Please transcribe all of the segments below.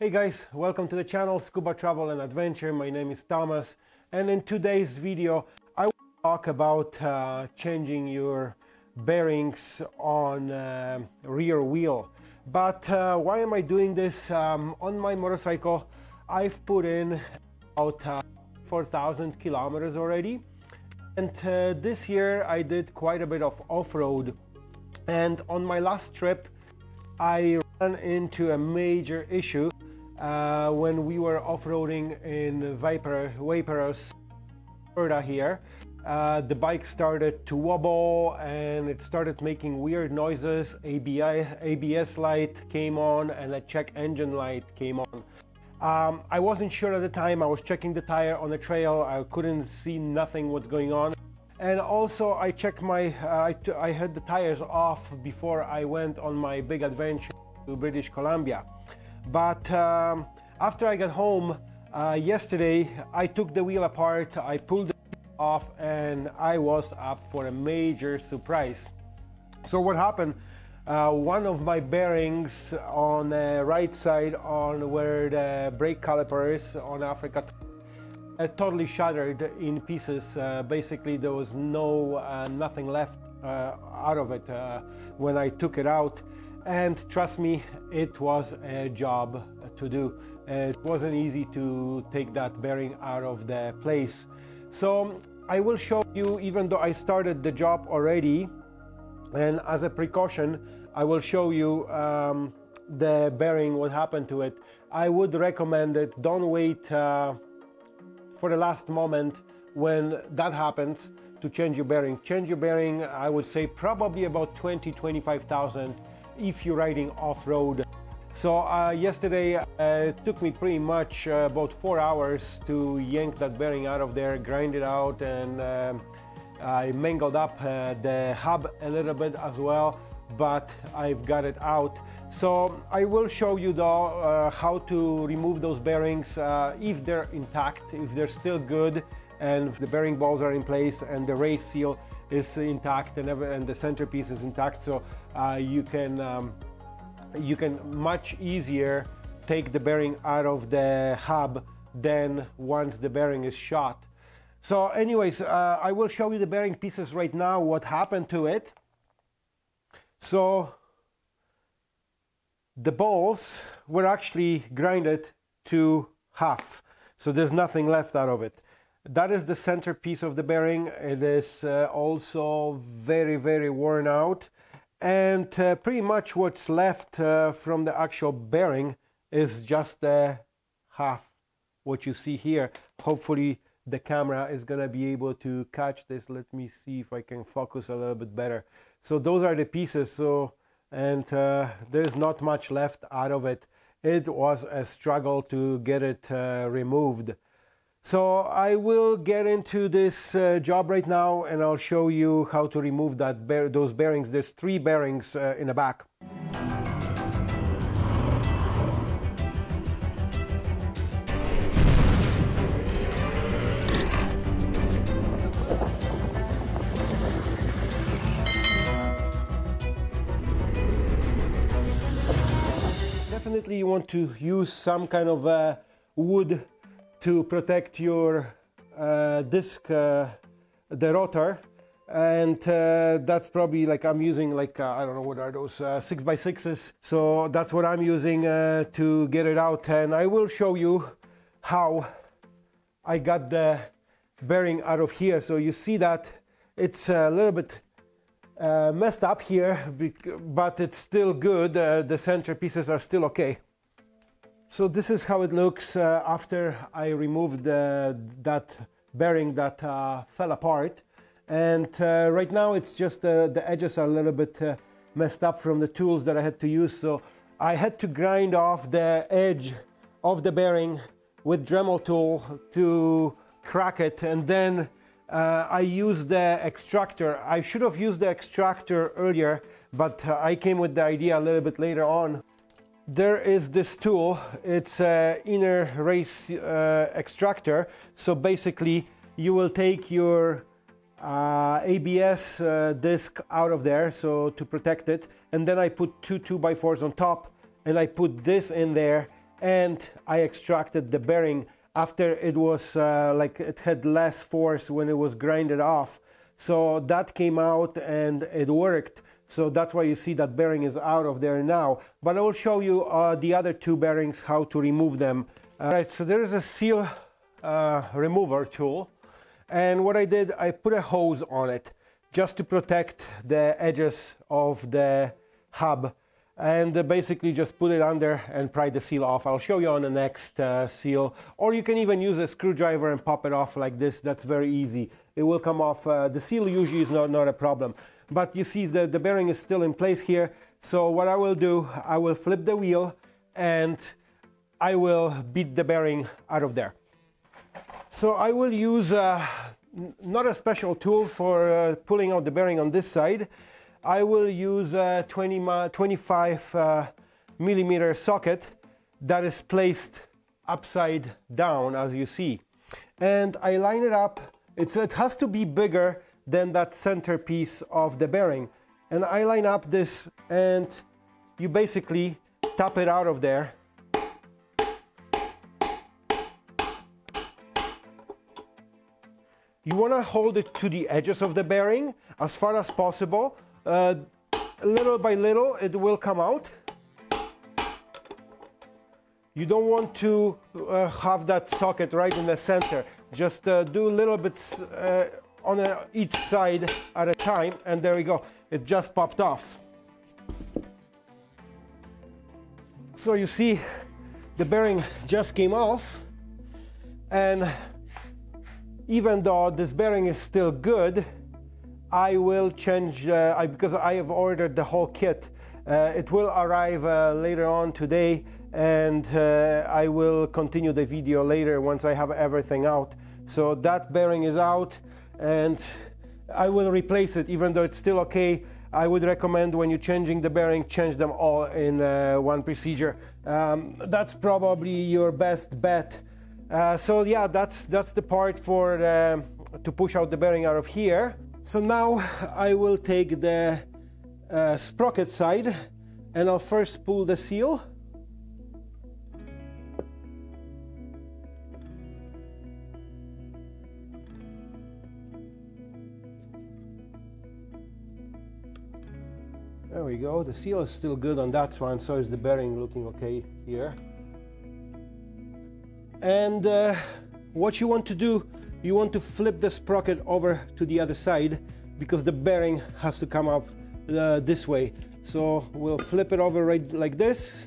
Hey guys, welcome to the channel Scuba Travel and Adventure. My name is Thomas and in today's video I will talk about uh, changing your bearings on uh, rear wheel. But uh, why am I doing this? Um, on my motorcycle I've put in about uh, 4,000 kilometers already and uh, this year I did quite a bit of off-road and on my last trip I ran into a major issue uh, when we were off-roading in Vapor, Vaporous, Florida here. Uh, the bike started to wobble and it started making weird noises. ABI, ABS light came on and a check engine light came on. Um, I wasn't sure at the time. I was checking the tire on the trail. I couldn't see nothing what's going on. And also I checked my, uh, I, had the tires off before I went on my big adventure to British Columbia. But um, after I got home uh, yesterday, I took the wheel apart, I pulled it off, and I was up for a major surprise. So what happened? Uh, one of my bearings on the right side on where the brake caliper is on Africa uh, totally shattered in pieces. Uh, basically there was no uh, nothing left uh, out of it uh, when I took it out and trust me it was a job to do. It wasn't easy to take that bearing out of the place. So I will show you even though I started the job already and as a precaution I will show you um, the bearing what happened to it. I would recommend it. Don't wait uh, for the last moment when that happens to change your bearing. Change your bearing I would say probably about 20 25,000 if you're riding off-road. So uh, yesterday uh, it took me pretty much uh, about four hours to yank that bearing out of there, grind it out and um, I mangled up uh, the hub a little bit as well, but I've got it out. So I will show you though uh, how to remove those bearings uh, if they're intact, if they're still good and the bearing balls are in place and the race seal is intact and, and the centerpiece is intact. So uh, you can um, you can much easier take the bearing out of the hub than once the bearing is shot. So anyways uh, I will show you the bearing pieces right now what happened to it. So the balls were actually grinded to half. So there's nothing left out of it that is the centerpiece of the bearing. It is uh, also very, very worn out. And uh, pretty much what's left uh, from the actual bearing is just the half what you see here. Hopefully the camera is going to be able to catch this. Let me see if I can focus a little bit better. So those are the pieces. So and uh, there's not much left out of it. It was a struggle to get it uh, removed. So I will get into this uh, job right now and I'll show you how to remove that bear those bearings. There's three bearings uh, in the back. Definitely you want to use some kind of uh, wood to protect your uh, disc, uh, the rotor. And uh, that's probably like I'm using like, uh, I don't know what are those, uh, six by sixes. So that's what I'm using uh, to get it out. And I will show you how I got the bearing out of here. So you see that it's a little bit messed up here, but it's still good. the center pieces are still okay. So this is how it looks uh, after I removed uh, that bearing that uh, fell apart. And uh, right now it's just uh, the edges are a little bit uh, messed up from the tools that I had to use. So I had to grind off the edge of the bearing with Dremel tool to crack it. And then I used the extractor. I should have used the extractor earlier, but I came with the idea a little bit later on there is this tool it's an inner race uh, extractor so basically you will take your uh, ABS uh, disc out of there so to protect it and then I put two 2x4s on top and I put this in there and I extracted the bearing after it was uh, like it had less force when it was grinded off. So that came out and it worked. So that's why you see that bearing is out of there now. But I will show you uh, the other two bearings, how to remove them. All right, so there is a seal uh, remover tool. And what I did, I put a hose on it just to protect the edges of the hub and uh, basically just put it under and pry the seal off. I'll show you on the next uh, seal. Or you can even use a screwdriver and pop it off like this. That's very easy. It will come off. Uh, the seal usually is not, not a problem. But you see the, the bearing is still in place here. So what I will do, I will flip the wheel and I will beat the bearing out of there. So I will use uh, not a special tool for uh, pulling out the bearing on this side. I will use a 20, 25 uh, millimeter socket that is placed upside down as you see. And I line it up. It's, it has to be bigger than that centerpiece of the bearing. And I line up this and you basically tap it out of there. You want to hold it to the edges of the bearing as far as possible uh, little by little it will come out. You don't want to uh, have that socket right in the center. Just uh, do a little bit uh, on each side at a time and there we go. It just popped off. So you see the bearing just came off and even though this bearing is still good, I will change uh, I, because I have ordered the whole kit. Uh, it will arrive uh, later on today and uh, I will continue the video later once I have everything out. So that bearing is out and I will replace it even though it's still okay. I would recommend when you're changing the bearing, change them all in uh, one procedure. Um, that's probably your best bet. Uh, so yeah, that's that's the part for to push out the bearing out of here. So now I will take the uh, sprocket side and I'll first pull the seal. We go, the seal is still good on that one, so is the bearing looking okay here. And uh, what you want to do you want to flip the sprocket over to the other side because the bearing has to come up uh, this way. So we'll flip it over right like this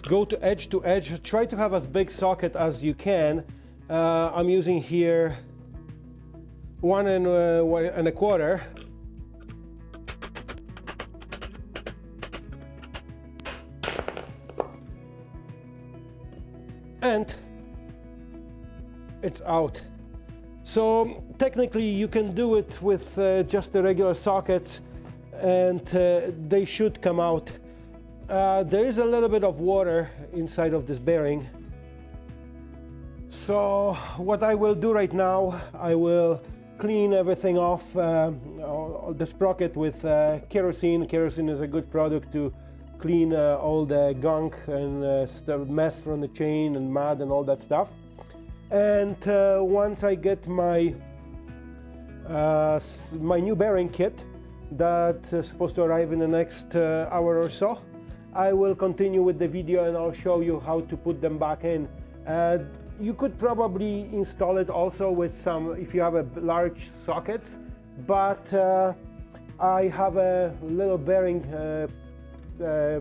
Go to edge to edge. Try to have as big socket as you can. Uh, I'm using here one and, uh, and a quarter. And it's out. So technically you can do it with uh, just the regular sockets and uh, they should come out uh, there is a little bit of water inside of this bearing. So what I will do right now, I will clean everything off uh, the sprocket with uh, kerosene. Kerosene is a good product to clean uh, all the gunk and uh, the mess from the chain and mud and all that stuff. And uh, once I get my my new bearing kit that is supposed to arrive in the next hour or so, I will continue with the video and I'll show you how to put them back in. Uh, you could probably install it also with some, if you have a large sockets, but uh, I have a little bearing uh, uh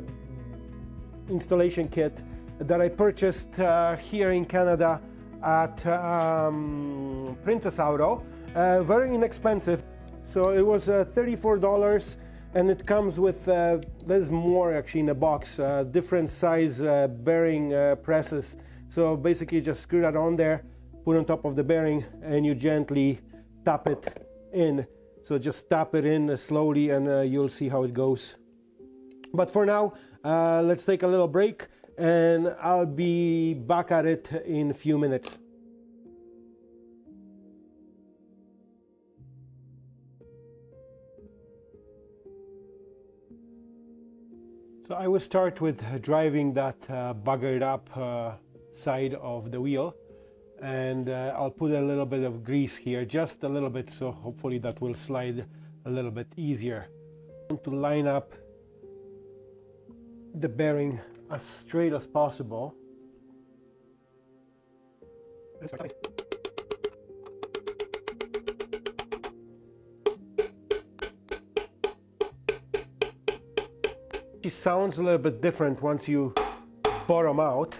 installation kit that I purchased uh, here in Canada at um, Princess Auto. Uh, very inexpensive. So it was $34 and it comes with uh, there's more actually in a box uh, different size uh, bearing uh, presses. So basically just screw that on there put on top of the bearing and you gently tap it in. So just tap it in slowly and uh, you'll see how it goes. But for now uh, let's take a little break and I'll be back at it in a few minutes So I will start with driving that uh, buggered up uh, side of the wheel. And uh, I'll put a little bit of grease here just a little bit so hopefully that will slide a little bit easier. To line up the bearing as straight as possible Sounds a little bit different once you bottom out.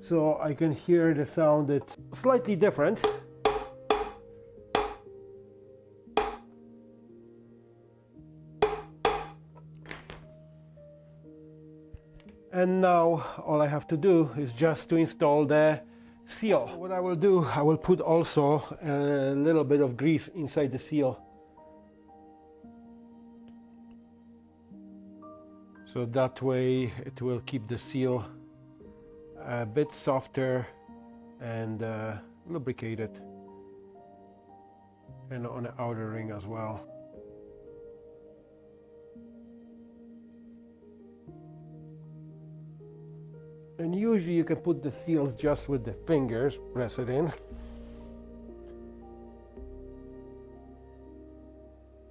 So I can hear the sound it's slightly different. And now all I have to do is just to install the seal. What I will do I will put also a little bit of grease inside the seal so that way it will keep the seal a bit softer and uh, lubricated. And on the outer ring as well. And usually you can put the seals just with the fingers press it in.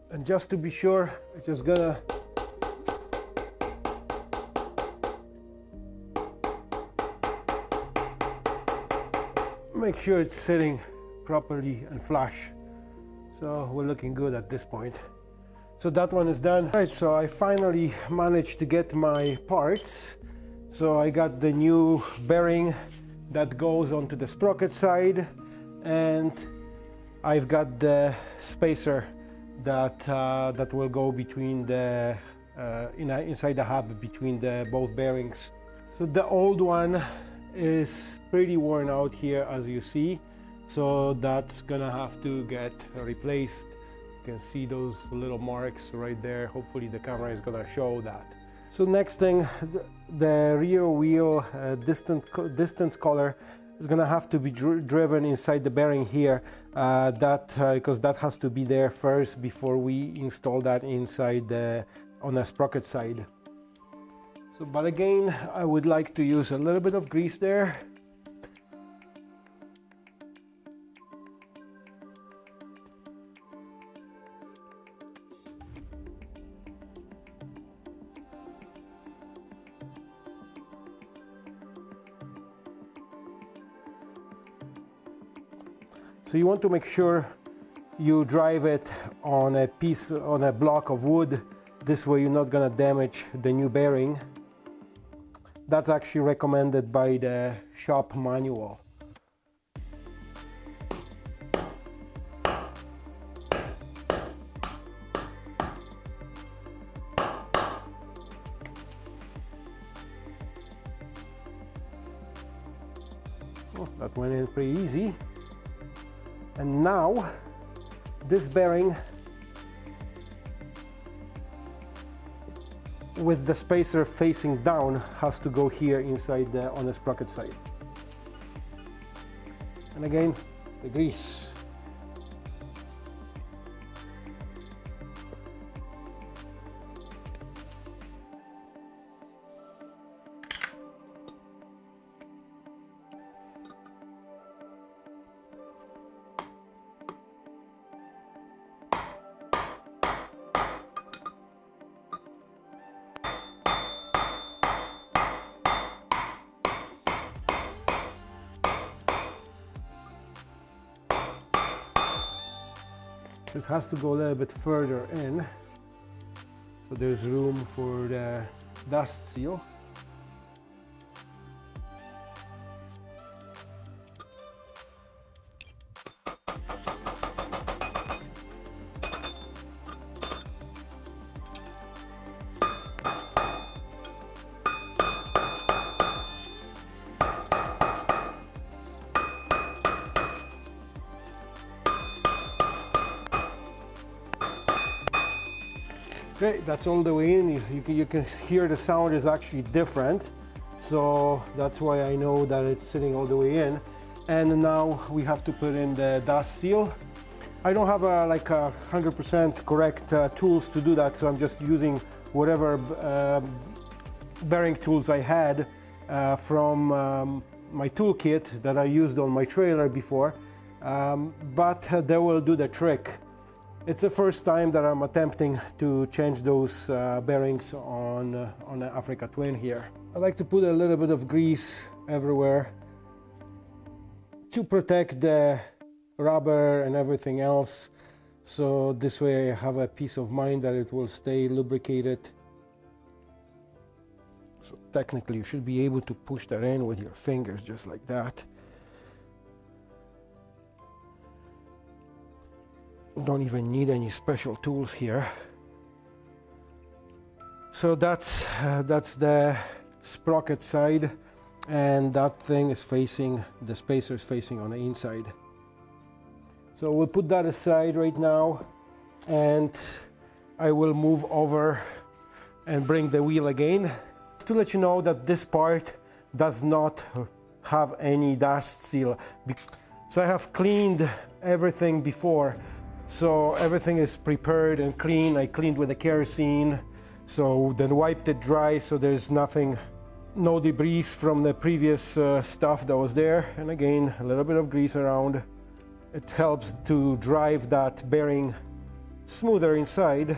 And just to be sure it's just gonna make sure it's sitting properly and flush. So we're looking good at this point. So that one is done. Right so I finally managed to get my parts. So I got the new bearing that goes onto the sprocket side and I've got the spacer that uh, that will go between the uh, in a, inside the hub between the both bearings. So the old one is pretty worn out here as you see. So that's gonna have to get replaced. You can see those little marks right there. Hopefully the camera is gonna show that. So next thing the, the rear wheel uh, distance distance collar is gonna have to be dr driven inside the bearing here uh, that because uh, that has to be there first before we install that inside the on the sprocket side so, but again, I would like to use a little bit of grease there. So you want to make sure you drive it on a piece, on a block of wood. This way you're not gonna damage the new bearing. That's actually recommended by the shop manual. Oh, that went in pretty easy. And now this bearing with the spacer facing down has to go here inside the, on the sprocket side. And again, the grease. It has to go a little bit further in. So there's room for the dust seal Okay, that's all the way in. You, you, can, hear the sound is actually different. So that's why I know that it's sitting all the way in. And now we have to put in the dust seal. I don't have a, like a 100% correct uh, tools to do that, so I'm just using whatever uh, bearing tools I had uh, from um, my toolkit that I used on my trailer before, um, but uh, they will do the trick. It's the first time that I'm attempting to change those uh, bearings on, uh, on Africa Twin here. I like to put a little bit of grease everywhere to protect the rubber and everything else. So this way I have a peace of mind that it will stay lubricated. So technically you should be able to push that in with your fingers just like that. Don't even need any special tools here. So that's uh, that's the sprocket side and that thing is facing the spacer is facing on the inside. So we'll put that aside right now and I will move over and bring the wheel again. Just to let you know that this part does not have any dust seal. So I have cleaned everything before so everything is prepared and clean. I cleaned with the kerosene, so then wiped it dry so there's nothing, no debris from the previous uh, stuff that was there. And again, a little bit of grease around. It helps to drive that bearing smoother inside.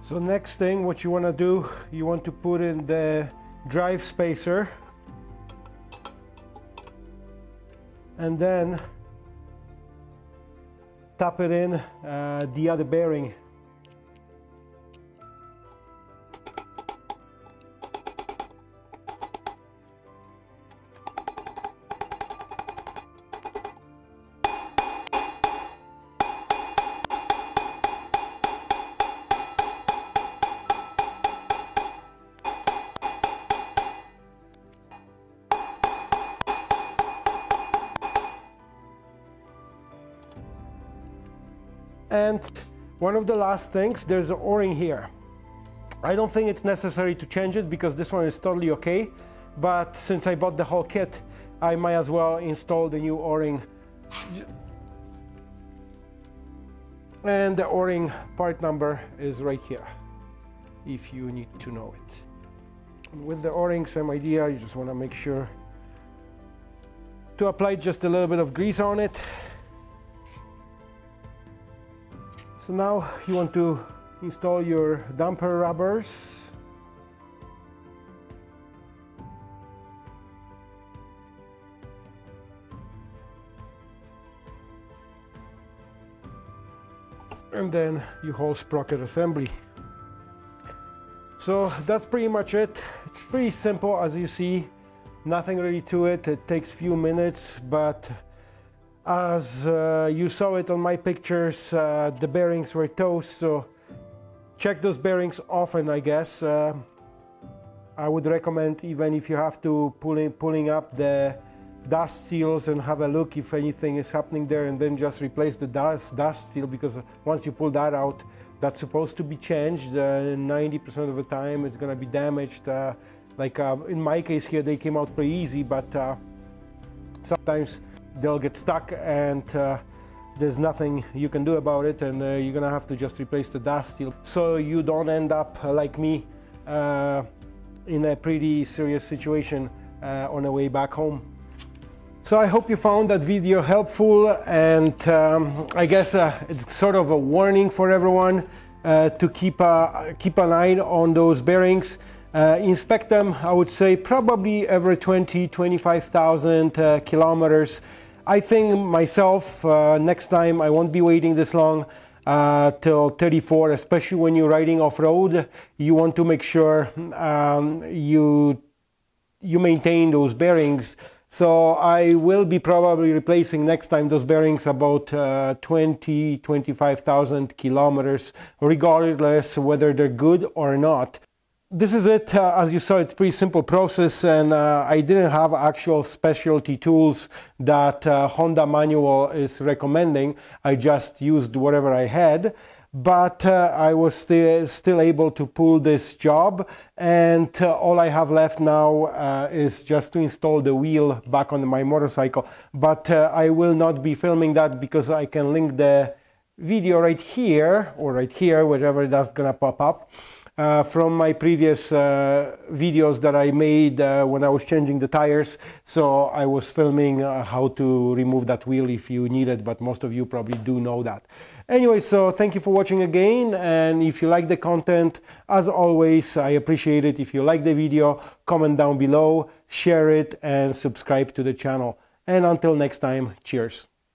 So next thing, what you want to do, you want to put in the drive spacer. And then tap it in uh, the other bearing And one of the last things, there's an O-ring here. I don't think it's necessary to change it because this one is totally okay. But since I bought the whole kit, I might as well install the new O-ring. And the O-ring part number is right here, if you need to know it. with the O-ring, same idea, you just want to make sure to apply just a little bit of grease on it So now you want to install your damper rubbers. And then you whole sprocket assembly. So that's pretty much it. It's pretty simple as you see, nothing really to it. It takes few minutes, but as uh, you saw it on my pictures, uh, the bearings were toast, so check those bearings often, I guess. Uh, I would recommend even if you have to pulling pulling up the dust seals and have a look if anything is happening there and then just replace the dust, dust seal because once you pull that out that's supposed to be changed 90% uh, of the time it's gonna be damaged uh, like uh, in my case here they came out pretty easy but sometimes they'll get stuck and uh, there's nothing you can do about it and uh, you're gonna have to just replace the dust seal so you don't end up uh, like me uh, in a pretty serious situation uh, on the way back home. So I hope you found that video helpful and um, I guess uh, it's sort of a warning for everyone to keep, keep an eye on those bearings. Uh, inspect them, I would say probably every 20, 25,000 uh, kilometers. I think myself, uh, next time I won't be waiting this long uh, till 34, especially when you're riding off-road. You want to make sure um, you, you maintain those bearings. So I will be probably replacing next time those bearings about uh, 20, 25,000 kilometers, regardless whether they're good or not this is it. Uh, as you saw, it's pretty simple process and uh, I didn't have actual specialty tools that uh, Honda manual is recommending. I just used whatever I had. but uh, I was still, still able to pull this job and uh, all I have left now uh, is just to install the wheel back on my motorcycle but I will not be filming that because I can link the video right here or right here wherever that's gonna pop up uh, from my previous uh, videos that I made uh, when I was changing the tires. So I was filming uh, how to remove that wheel if you need it, but most of you probably do know that. Anyway, so thank you for watching again. And if you like the content, as always, I appreciate it. If you like the video, comment down below, share it, and subscribe to the channel. And until next time, cheers.